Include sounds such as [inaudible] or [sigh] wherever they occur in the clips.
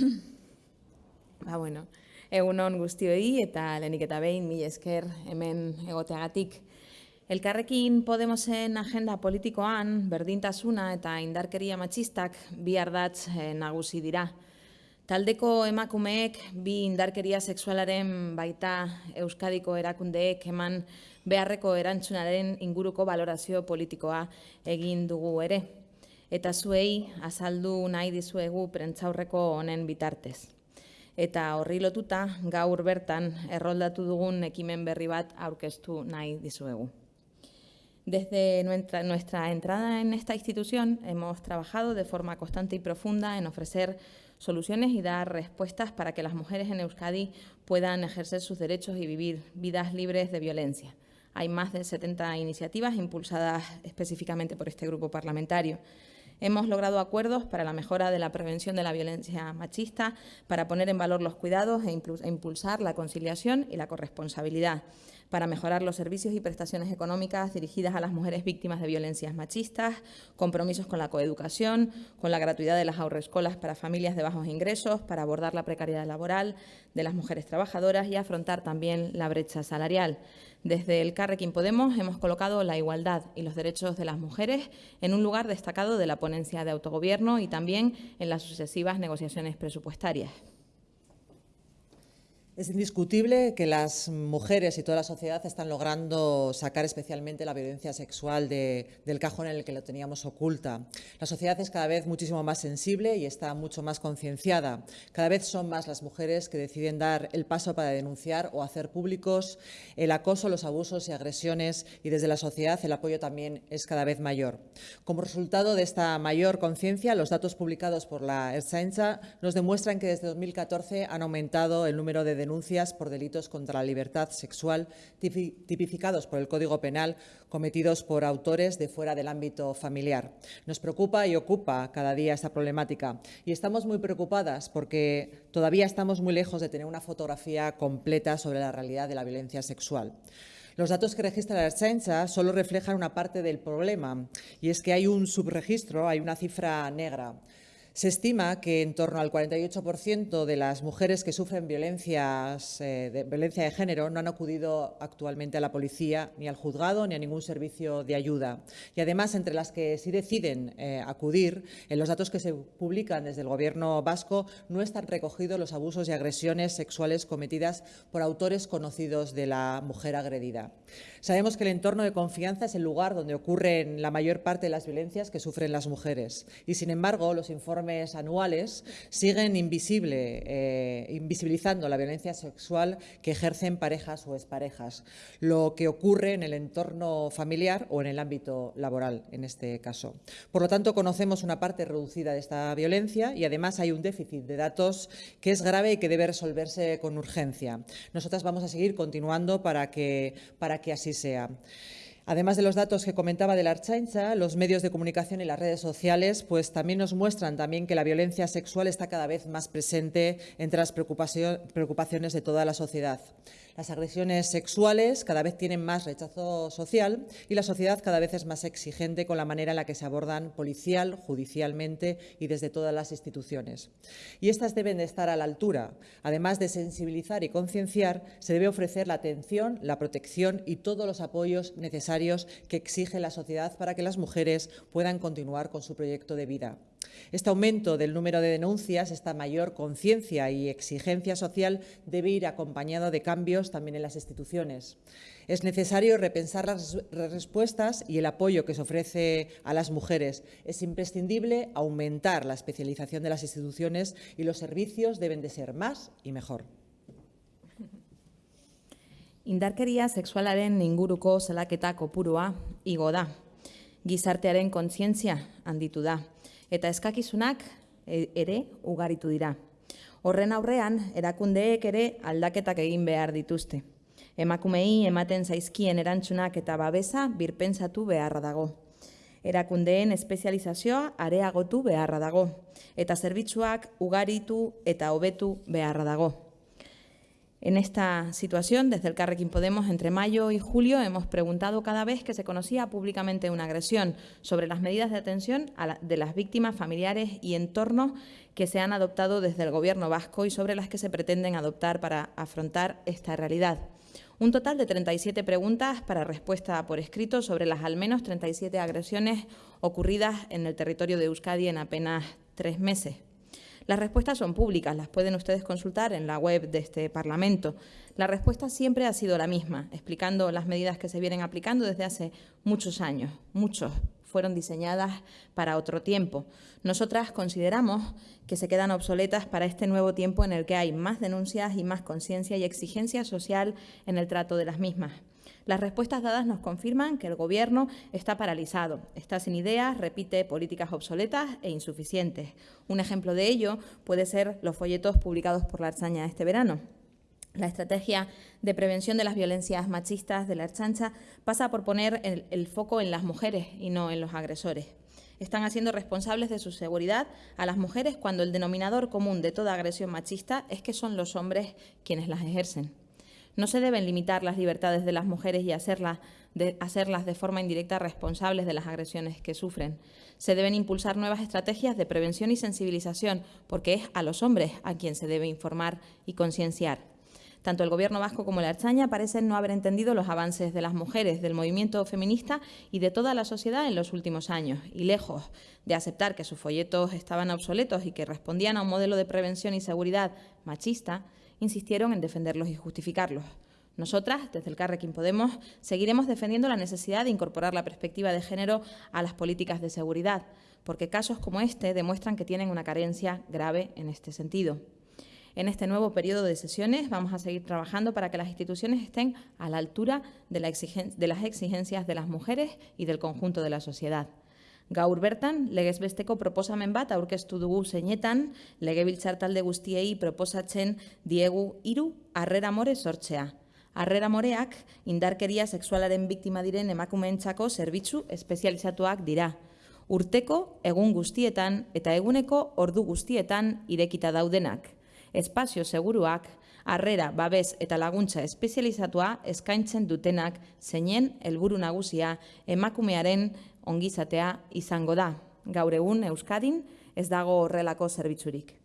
[clears throat] ba, bueno, egunon guztioi eta lehenik eta behin, mi esker hemen egoteagatik. Elkarrekin Podemosen agenda politikoan berdintasuna eta indarkeria matxistak bi ardatz eh, nagusi dira. Taldeko emakumeek bi indarkeria sexualaren baita Euskadiko erakundeek eman beharreko erantzunaren inguruko valorazio politikoa egin dugu ere. Eta zuei azaldu nahi dizuegu prentzaurreko honen bitartez. Eta horri lotuta gaur bertan erroldatu dugun ekimen berri bat aurkeztu nahi dizuegu. Desde nuestra entrada en esta institución hemos trabajado de forma constante y profunda en ofrecer soluciones y dar respuestas para que las mujeres en Euskadi puedan ejercer sus derechos y vivir vidas libres de violencia. Hay más de 70 iniciativas impulsadas específicamente por este grupo parlamentario. Hemos logrado acuerdos para la mejora de la prevención de la violencia machista, para poner en valor los cuidados e, e impulsar la conciliación y la corresponsabilidad para mejorar los servicios y prestaciones económicas dirigidas a las mujeres víctimas de violencias machistas, compromisos con la coeducación, con la gratuidad de las ahorroescolas para familias de bajos ingresos, para abordar la precariedad laboral de las mujeres trabajadoras y afrontar también la brecha salarial. Desde el Carrequín Podemos hemos colocado la igualdad y los derechos de las mujeres en un lugar destacado de la ponencia de autogobierno y también en las sucesivas negociaciones presupuestarias. Es indiscutible que las mujeres y toda la sociedad están logrando sacar especialmente la violencia sexual del cajón en el que lo teníamos oculta. La sociedad es cada vez muchísimo más sensible y está mucho más concienciada. Cada vez son más las mujeres que deciden dar el paso para denunciar o hacer públicos el acoso, los abusos y agresiones y desde la sociedad el apoyo también es cada vez mayor. Como resultado de esta mayor conciencia, los datos publicados por la Ertzaintza nos demuestran que desde 2014 han aumentado el número de denuncias denuncias por delitos contra la libertad sexual tipificados por el Código Penal cometidos por autores de fuera del ámbito familiar. Nos preocupa y ocupa cada día esta problemática y estamos muy preocupadas porque todavía estamos muy lejos de tener una fotografía completa sobre la realidad de la violencia sexual. Los datos que registra la Ertzaintza solo reflejan una parte del problema y es que hay un subregistro, hay una cifra negra. Se estima que en torno al 48% de las mujeres que sufren violencias, eh, de, violencia de género no han acudido actualmente a la policía, ni al juzgado, ni a ningún servicio de ayuda. Y además, entre las que sí deciden eh, acudir, en los datos que se publican desde el Gobierno vasco no están recogidos los abusos y agresiones sexuales cometidas por autores conocidos de la mujer agredida. Sabemos que el entorno de confianza es el lugar donde ocurren la mayor parte de las violencias que sufren las mujeres. Y, sin embargo, los informes anuales siguen invisible, eh, invisibilizando la violencia sexual que ejercen parejas o exparejas, lo que ocurre en el entorno familiar o en el ámbito laboral, en este caso. Por lo tanto, conocemos una parte reducida de esta violencia y además hay un déficit de datos que es grave y que debe resolverse con urgencia. Nosotras vamos a seguir continuando para que, para que así sea. Además de los datos que comentaba de la Archaincha, los medios de comunicación y las redes sociales pues, también nos muestran también que la violencia sexual está cada vez más presente entre las preocupaciones de toda la sociedad. Las agresiones sexuales cada vez tienen más rechazo social y la sociedad cada vez es más exigente con la manera en la que se abordan policial, judicialmente y desde todas las instituciones. Y estas deben de estar a la altura. Además de sensibilizar y concienciar, se debe ofrecer la atención, la protección y todos los apoyos necesarios que exige la sociedad para que las mujeres puedan continuar con su proyecto de vida. Este aumento del número de denuncias, esta mayor conciencia y exigencia social debe ir acompañado de cambios también en las instituciones. Es necesario repensar las respuestas y el apoyo que se ofrece a las mujeres. Es imprescindible aumentar la especialización de las instituciones y los servicios deben de ser más y mejor. Indarkeria sexualaren inguruko salaketa kopurua igo da. Gizartearen kontzientzia handitu da eta eskakizunak e, ere ugaritu dira. Horren aurrean, erakundeek ere aldaketak egin behar dituzte. Emakumei ematen zaizkien erantzunak eta babesa birpentsatu beharra dago. Erakundeen espezializazioa areagotu beharra dago. Eta zerbitzuak ugaritu eta hobetu beharra dago. En esta situación, desde el Carrequín Podemos, entre mayo y julio, hemos preguntado cada vez que se conocía públicamente una agresión sobre las medidas de atención de las víctimas, familiares y entornos que se han adoptado desde el Gobierno vasco y sobre las que se pretenden adoptar para afrontar esta realidad. Un total de 37 preguntas para respuesta por escrito sobre las al menos 37 agresiones ocurridas en el territorio de Euskadi en apenas tres meses. Las respuestas son públicas, las pueden ustedes consultar en la web de este Parlamento. La respuesta siempre ha sido la misma, explicando las medidas que se vienen aplicando desde hace muchos años, muchos fueron diseñadas para otro tiempo. Nosotras consideramos que se quedan obsoletas para este nuevo tiempo en el que hay más denuncias y más conciencia y exigencia social en el trato de las mismas. Las respuestas dadas nos confirman que el Gobierno está paralizado, está sin ideas, repite políticas obsoletas e insuficientes. Un ejemplo de ello puede ser los folletos publicados por la Arzaña este verano. La estrategia de prevención de las violencias machistas de la Archancha pasa por poner el, el, foco en las mujeres y no en los agresores. Están haciendo responsables de su seguridad a las mujeres cuando el denominador común de toda agresión machista es que son los hombres quienes las ejercen. No se deben limitar las libertades de las mujeres y hacerlas de, hacerlas de forma indirecta responsables de las agresiones que sufren. Se deben impulsar nuevas estrategias de prevención y sensibilización, porque es a los hombres a quien se debe informar y concienciar. Tanto el Gobierno vasco como la Archaña parecen no haber entendido los avances de las mujeres, del movimiento feminista y de toda la sociedad en los últimos años. Y lejos de aceptar que sus folletos estaban obsoletos y que respondían a un modelo de prevención y seguridad machista, insistieron en defenderlos y justificarlos. Nosotras, desde el Carrequín Podemos, seguiremos defendiendo la necesidad de incorporar la perspectiva de género a las políticas de seguridad, porque casos como este demuestran que tienen una carencia grave en este sentido. En este nuevo periodo de sesiones vamos a seguir trabajando para que las instituciones estén a la altura de, la de las exigencias de las mujeres y del conjunto de la sociedad. Gaur bertan, legez besteko proposamen bat aurkeztu dugu zeinetan, legebiltzar talde guztiei proposatzen diegu hiru harrera more sortzea. Harrera moreak indarkeria sexualaren biktima diren emakumeentzako zerbitzu espezializatuak dira. Urteko egun guztietan eta eguneko ordu guztietan irekita daudenak. Espazio seguruak, harrera, babes eta laguntza espezializatua eskaintzen dutenak zeinen helburu nagusia emakumearen ongizatea izango da. Gaur egun Euskadin ez dago horrelako zerbitzurik.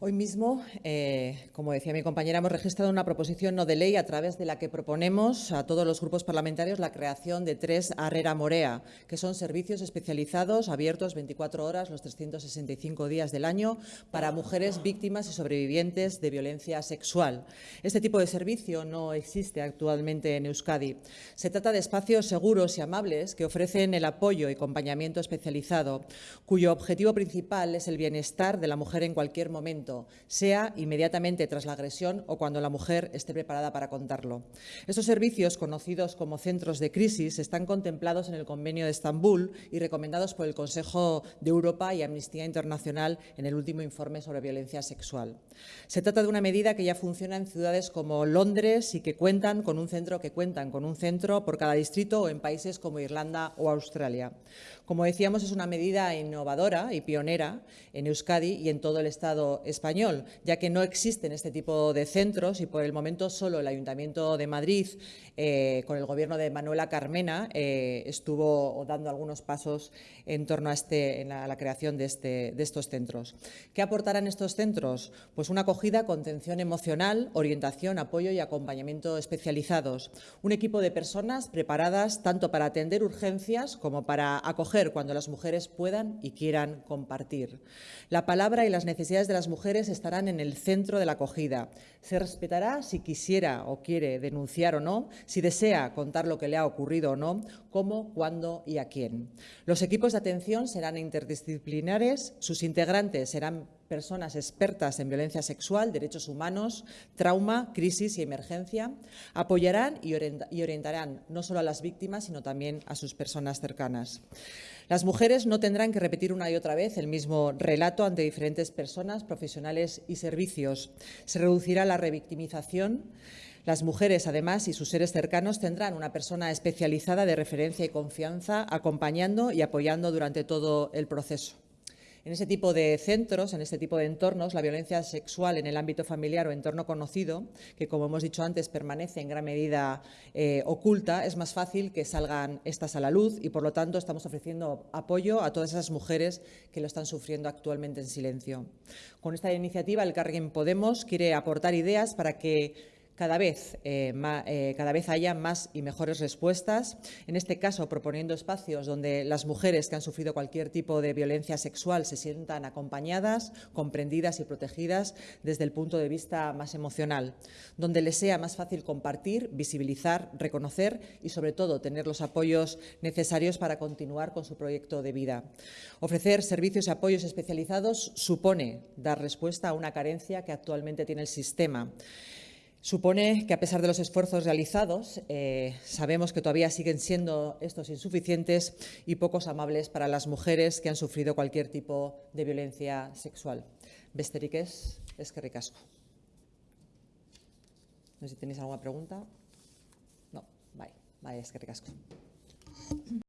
Hoy mismo, eh, como decía mi compañera, hemos registrado una proposición no de ley a través de la que proponemos a todos los grupos parlamentarios la creación de tres Arrera Morea, que son servicios especializados abiertos 24 horas los 365 días del año para mujeres víctimas y sobrevivientes de violencia sexual. Este tipo de servicio no existe actualmente en Euskadi. Se trata de espacios seguros y amables que ofrecen el apoyo y acompañamiento especializado, cuyo objetivo principal es el bienestar de la mujer en cualquier momento sea inmediatamente tras la agresión o cuando la mujer esté preparada para contarlo. Estos servicios, conocidos como centros de crisis, están contemplados en el Convenio de Estambul y recomendados por el Consejo de Europa y Amnistía Internacional en el último informe sobre violencia sexual. Se trata de una medida que ya funciona en ciudades como Londres y que cuentan con un centro que cuentan con un centro por cada distrito o en países como Irlanda o Australia. Como decíamos, es una medida innovadora y pionera en Euskadi y en todo el Estado español, ya que no existen este tipo de centros y por el momento solo el Ayuntamiento de Madrid, eh, con el gobierno de Manuela Carmena, eh, estuvo dando algunos pasos en torno a, este, en la, creación de, este, de estos centros. ¿Qué aportarán estos centros? Pues una acogida, contención emocional, orientación, apoyo y acompañamiento especializados. Un equipo de personas preparadas tanto para atender urgencias como para acoger cuando las mujeres puedan y quieran compartir. La palabra y las necesidades de las mujeres estarán en el centro de la acogida. Se respetará si quisiera o quiere denunciar o no, si desea contar lo que le ha ocurrido o no, cómo, cuándo y a quién. Los equipos de atención serán interdisciplinares, sus integrantes serán personas expertas en violencia sexual, derechos humanos, trauma, crisis y emergencia, apoyarán y orientarán no solo a las víctimas, sino también a sus personas cercanas. Las mujeres no tendrán que repetir una y otra vez el mismo relato ante diferentes personas, profesionales y servicios. Se reducirá la revictimización. Las mujeres, además, y sus seres cercanos tendrán una persona especializada de referencia y confianza acompañando y apoyando durante todo el proceso. En ese tipo de centros, en este tipo de entornos, la violencia sexual en el ámbito familiar o entorno conocido, que como hemos dicho antes permanece en gran medida eh, oculta, es más fácil que salgan estas a la luz y por lo tanto estamos ofreciendo apoyo a todas esas mujeres que lo están sufriendo actualmente en silencio. Con esta iniciativa el Carguen Podemos quiere aportar ideas para que cada vez, eh, eh, cada vez haya más y mejores respuestas, en este caso proponiendo espacios donde las mujeres que han sufrido cualquier tipo de violencia sexual se sientan acompañadas, comprendidas y protegidas desde el punto de vista más emocional, donde les sea más fácil compartir, visibilizar, reconocer y sobre todo tener los apoyos necesarios para continuar con su proyecto de vida. Ofrecer servicios y apoyos especializados supone dar respuesta a una carencia que actualmente tiene el sistema. Supone que, a pesar de los esfuerzos realizados, eh, sabemos que todavía siguen siendo estos insuficientes y pocos amables para las mujeres que han sufrido cualquier tipo de violencia sexual. Besterik es, es que ricasco. No sé si tenéis alguna pregunta. No, vale, vale, es que ricasco.